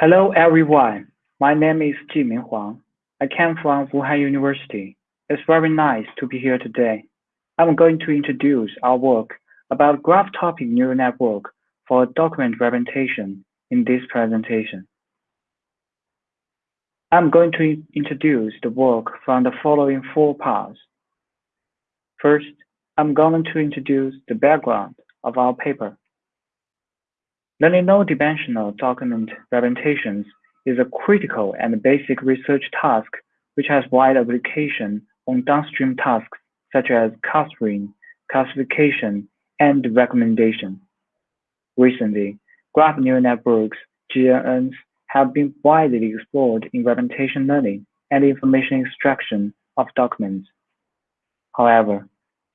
Hello everyone, my name is Jimin Huang. I came from Wuhan University. It's very nice to be here today. I'm going to introduce our work about graph topic neural network for document representation in this presentation. I'm going to introduce the work from the following four parts. First, I'm going to introduce the background of our paper. Learning low-dimensional document representations is a critical and basic research task which has wide application on downstream tasks such as clustering, classification, and recommendation. Recently, graph neural networks, GNNs, have been widely explored in representation learning and information extraction of documents. However,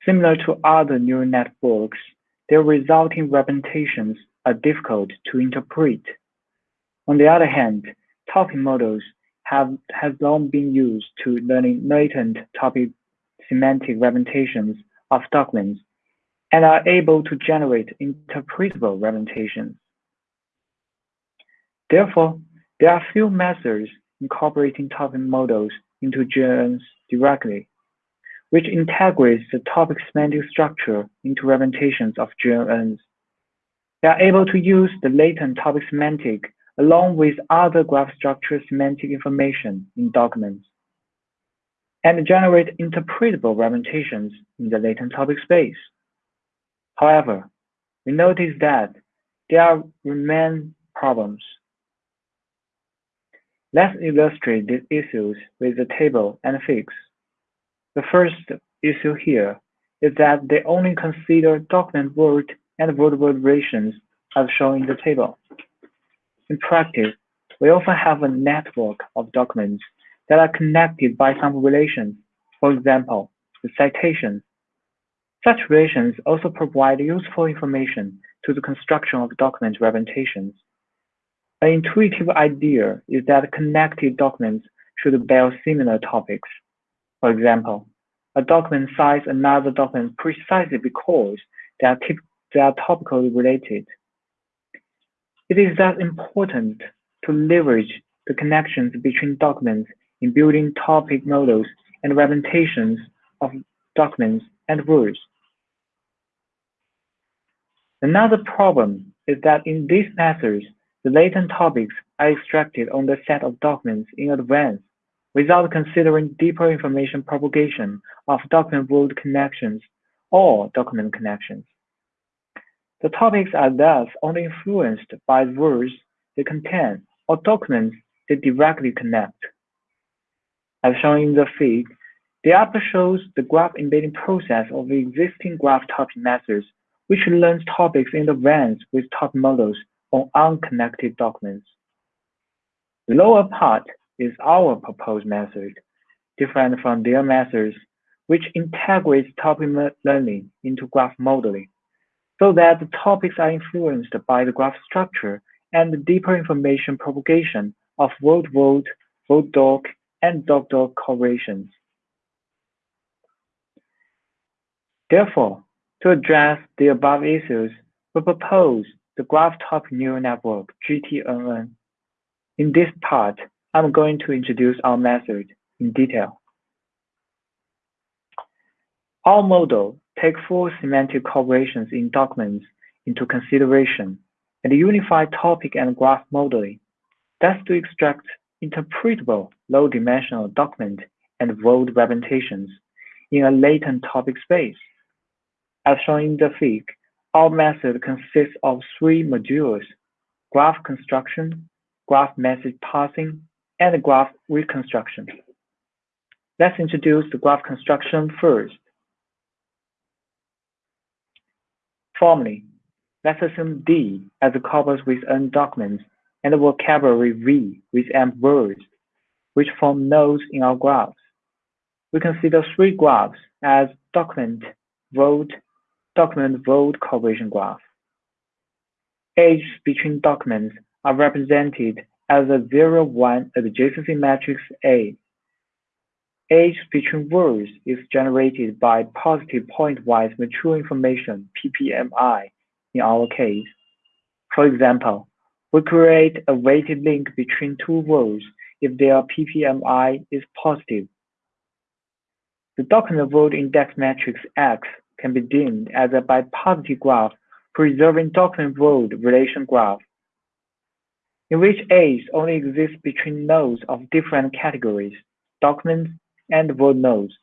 similar to other neural networks, their resulting representations are difficult to interpret. On the other hand, topic models have long been used to learning latent topic semantic representations of documents and are able to generate interpretable representations. Therefore, there are few methods incorporating topic models into GNNs directly, which integrates the topic semantic structure into representations of GNNs. They are able to use the latent topic semantic along with other graph structure semantic information in documents and generate interpretable representations in the latent topic space. However, we notice that there are remain problems. Let's illustrate these issues with a table and fix. The first issue here is that they only consider document word and word relations as shown in the table. In practice, we often have a network of documents that are connected by some relations, for example, the citations. Such relations also provide useful information to the construction of document representations. An intuitive idea is that connected documents should bear similar topics. For example, a document cites another document precisely because they are they are topically related. It is thus important to leverage the connections between documents in building topic models and representations of documents and words. Another problem is that in these methods, the latent topics are extracted on the set of documents in advance without considering deeper information propagation of document word connections or document connections. The topics are thus only influenced by the words they contain or documents they directly connect. As shown in the fig, the upper shows the graph embedding process of existing graph topic methods, which learns topics in advance with topic models on unconnected documents. The lower part is our proposed method, different from their methods, which integrates topic learning into graph modeling so that the topics are influenced by the graph structure and the deeper information propagation of word-word, word-doc, and doc-doc correlations. Therefore, to address the above issues, we propose the Graph Topic Neural Network, GTNN. In this part, I'm going to introduce our method in detail. Our model take full semantic correlations in documents into consideration and unify topic and graph modeling. That's to extract interpretable low-dimensional document and word representations in a latent topic space. As shown in the fig, our method consists of three modules, graph construction, graph message passing, and graph reconstruction. Let's introduce the graph construction first. Formally, let's assume D as a corpus with n documents and a vocabulary V with m words, which form nodes in our graphs. We consider three graphs as document, word, document word correlation graph. Edges between documents are represented as a 0, 1 adjacency matrix A Age between words is generated by positive pointwise mutual information, PPMI, in our case. For example, We create a weighted link between two words if their PPMI is positive. The document word index matrix X can be deemed as a bipartite graph preserving document word relation graph, in which A's only exists between nodes of different categories, documents and word nodes.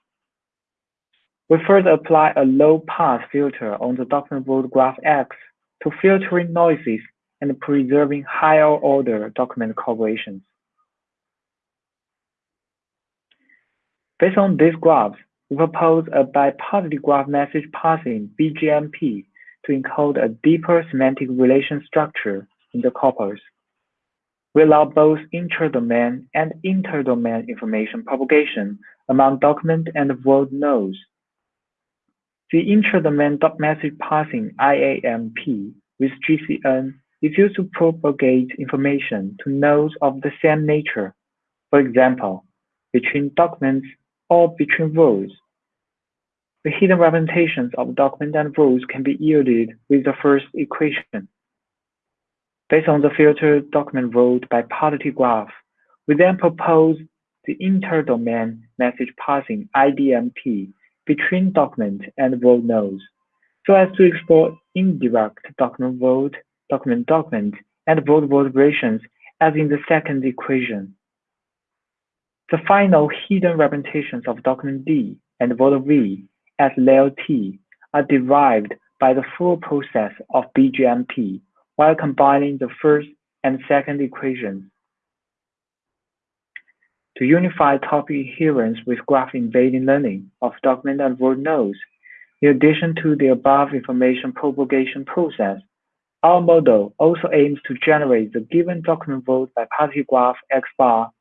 We further apply a low-pass filter on the document word graph X to filtering noises and preserving higher-order document correlations. Based on these graphs, we propose a bipartite graph message passing BGMP to encode a deeper semantic relation structure in the corpus. We allow both intra-domain and inter-domain information propagation among document and word nodes. The intra-domain message passing IAMP with GCN is used to propagate information to nodes of the same nature, for example, between documents or between rows. The hidden representations of document and rows can be yielded with the first equation. Based on the filtered document word bipartite graph, we then propose the inter-domain message passing IDMP between document and word nodes, so as to explore indirect document word, document document, and word relations as in the second equation. The final hidden representations of document D and word V as layer T are derived by the full process of BGMP while combining the first and second equations. To unify topic adherence with graph embedding learning of document and word nodes, in addition to the above information propagation process, our model also aims to generate the given document word bipartite graph X bar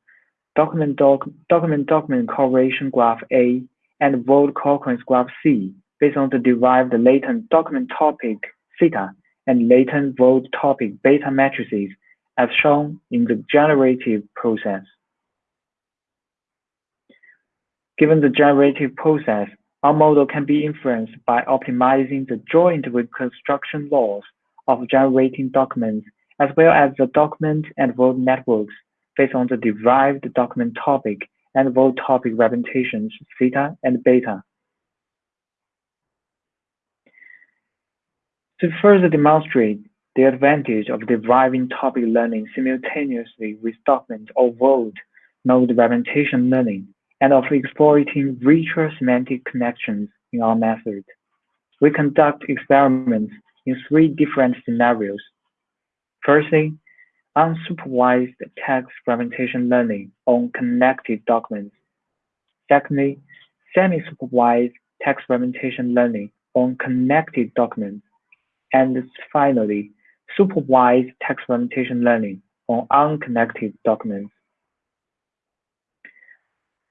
document doc, document document correlation graph A, and word co-occurrence graph C based on the derived latent document topic theta and latent word topic beta matrices as shown in the generative process. Given the generative process, our model can be influenced by optimizing the joint reconstruction loss of generating documents as well as the document and word networks based on the derived document topic and word topic representations theta and beta. To further demonstrate the advantage of deriving topic learning simultaneously with document or word node representation learning, and of exploiting richer semantic connections in our method, we conduct experiments in three different scenarios. Firstly, unsupervised text representation learning on connected documents. Secondly, semi-supervised text representation learning on connected documents. And finally, supervised text representation learning on unconnected documents.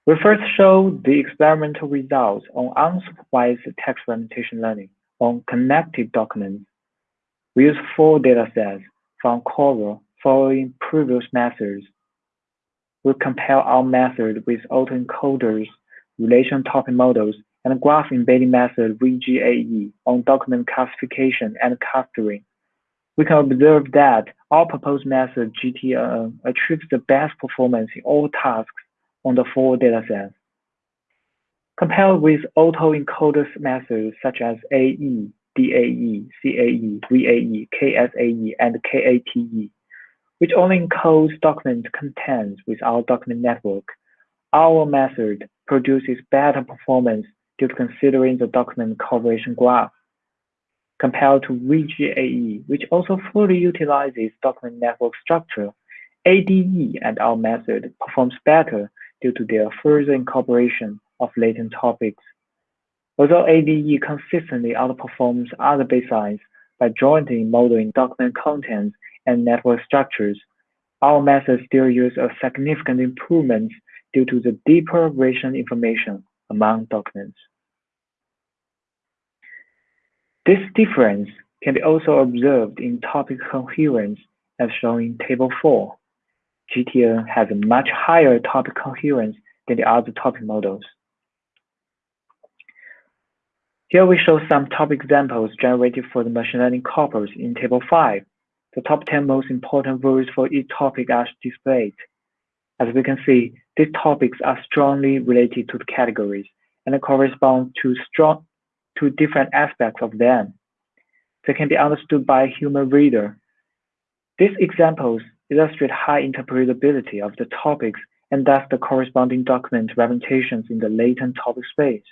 We first show the experimental results on unsupervised text representation learning on connected documents. We use four datasets from Cora following previous methods. We compare our method with autoencoders, relation topic models, and graph embedding method VGAE on document classification and clustering. We can observe that our proposed method GTNN achieves the best performance in all tasks on the four datasets. Compared with autoencoders methods such as AE, DAE, CAE, VAE, KSAE, and KATE, which only encodes document contents with our document network. Our method produces better performance due to considering the document correlation graph. Compared to VGAE, which also fully utilizes document network structure, ADE and our method performs better due to their further incorporation of latent topics. Although ADE consistently outperforms other baselines by jointly modeling document contents and network structures, our method still use a significant improvement due to the deeper relation information among documents. This difference can be also observed in topic coherence as shown in Table 4. GTN has a much higher topic coherence than the other topic models. Here we show some topic examples generated for the machine learning corpus in Table 5. The top 10 most important words for each topic are displayed. As we can see, these topics are strongly related to the categories and correspond to strong to different aspects of them. They can be understood by a human reader. These examples illustrate high interpretability of the topics and thus the corresponding document representations in the latent topic space.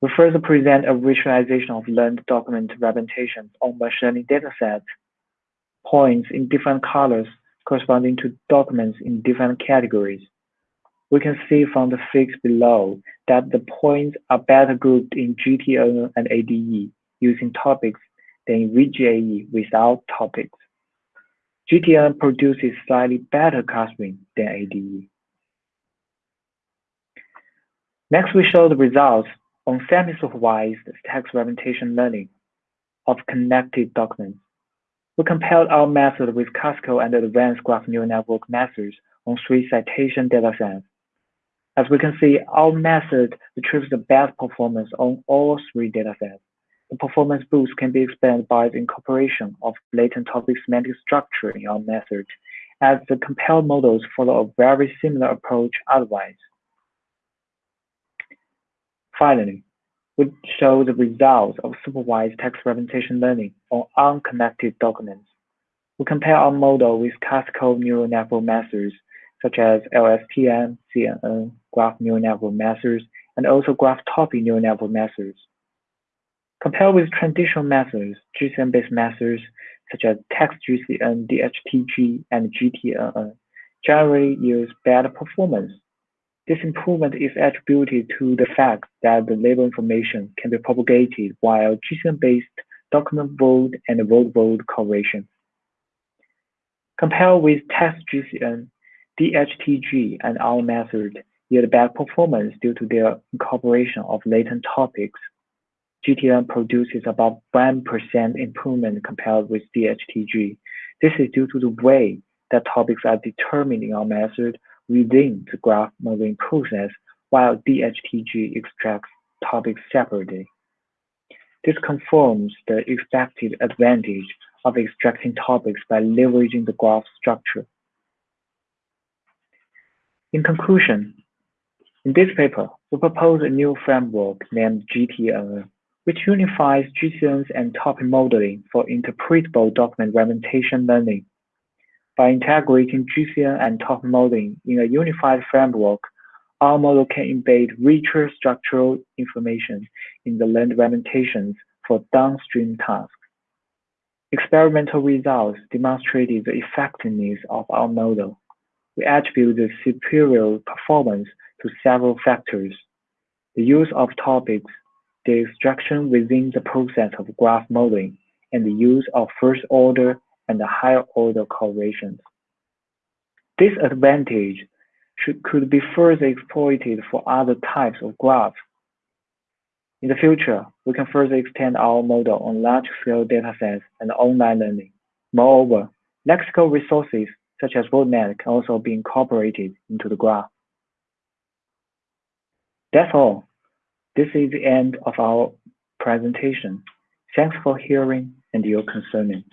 We further present a visualization of learned document representations on machine learning datasets, points in different colors corresponding to documents in different categories. We can see from the figures below that the points are better grouped in GTNN and ADE using topics than in VGAE without topics. GTNN produces slightly better clustering than ADE. Next, we show the results on semi-supervised text representation learning of connected documents. We compared our method with classical and advanced graph neural network methods on three citation datasets. As we can see, our method retrieves the best performance on all three datasets. The performance boost can be explained by the incorporation of latent topic semantic structure in our method, as the compared models follow a very similar approach otherwise. Finally, we show the results of supervised text representation learning on unconnected documents. We compare our model with classical neural network methods such as LSTM, CNN, graph neural network methods, and also graph topic neural network methods. Compared with traditional methods, GCN-based methods such as TextGCN, DHTG, and GTNN generally use better performance. This improvement is attributed to the fact that the label information can be propagated while GCN-based document word and word-word correlation. Compared with TextGCN, DHTG, and our method yield bad performance due to their incorporation of latent topics GTNN produces about 1% improvement compared with DHTG. This is due to the way that topics are determined in our method within the graph modeling process, while DHTG extracts topics separately. This confirms the expected advantage of extracting topics by leveraging the graph structure. In conclusion, in this paper, we propose a new framework named GTNN which unifies GCNs and topic modeling for interpretable document representation learning. By integrating GCN and topic modeling in a unified framework, our model can embed richer structural information in the learned representations for downstream tasks. Experimental results demonstrated the effectiveness of our model. We attribute the superior performance to several factors. The use of topics the extraction within the process of graph modeling, and the use of first order and higher order correlations. This advantage should, could be further exploited for other types of graphs. In the future, we can further extend our model on large-scale datasets and online learning. Moreover, lexical resources such as WordNet can also be incorporated into the graph. That's all. This is the end of our presentation. Thanks for hearing and your concerning.